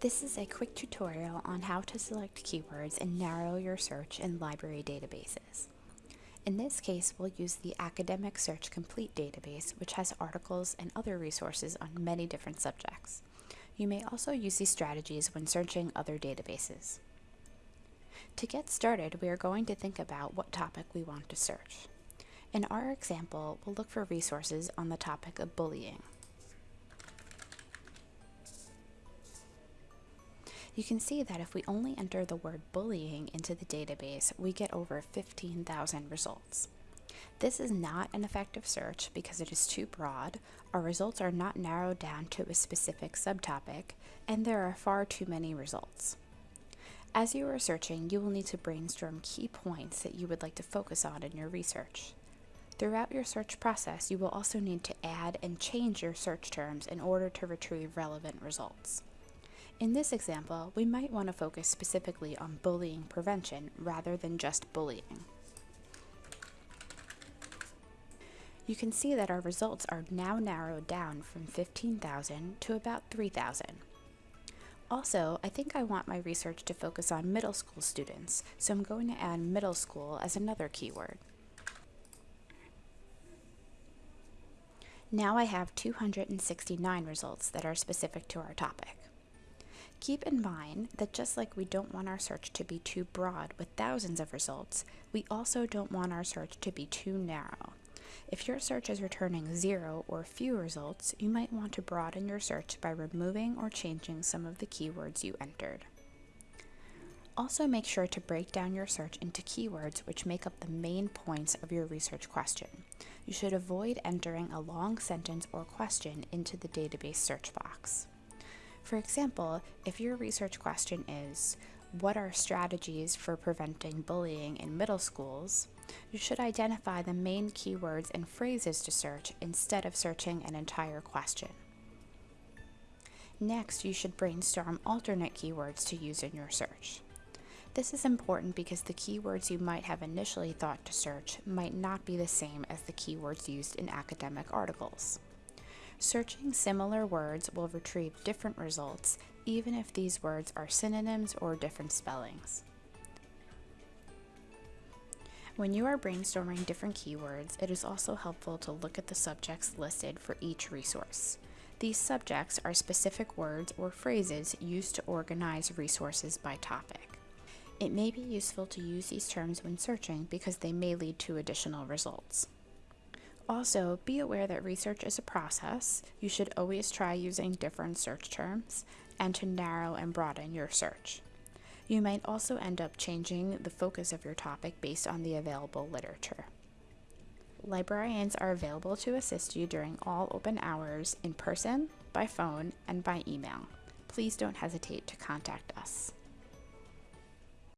This is a quick tutorial on how to select keywords and narrow your search in library databases. In this case, we'll use the Academic Search Complete database, which has articles and other resources on many different subjects. You may also use these strategies when searching other databases. To get started, we are going to think about what topic we want to search. In our example, we'll look for resources on the topic of bullying. You can see that if we only enter the word bullying into the database, we get over 15,000 results. This is not an effective search because it is too broad, our results are not narrowed down to a specific subtopic, and there are far too many results. As you are searching, you will need to brainstorm key points that you would like to focus on in your research. Throughout your search process, you will also need to add and change your search terms in order to retrieve relevant results. In this example, we might want to focus specifically on bullying prevention rather than just bullying. You can see that our results are now narrowed down from 15,000 to about 3,000. Also, I think I want my research to focus on middle school students, so I'm going to add middle school as another keyword. Now I have 269 results that are specific to our topic. Keep in mind that just like we don't want our search to be too broad with thousands of results, we also don't want our search to be too narrow. If your search is returning zero or few results, you might want to broaden your search by removing or changing some of the keywords you entered. Also make sure to break down your search into keywords which make up the main points of your research question. You should avoid entering a long sentence or question into the database search box. For example, if your research question is, what are strategies for preventing bullying in middle schools, you should identify the main keywords and phrases to search instead of searching an entire question. Next, you should brainstorm alternate keywords to use in your search. This is important because the keywords you might have initially thought to search might not be the same as the keywords used in academic articles. Searching similar words will retrieve different results, even if these words are synonyms or different spellings. When you are brainstorming different keywords, it is also helpful to look at the subjects listed for each resource. These subjects are specific words or phrases used to organize resources by topic. It may be useful to use these terms when searching because they may lead to additional results. Also, be aware that research is a process. You should always try using different search terms and to narrow and broaden your search. You might also end up changing the focus of your topic based on the available literature. Librarians are available to assist you during all open hours in person, by phone, and by email. Please don't hesitate to contact us.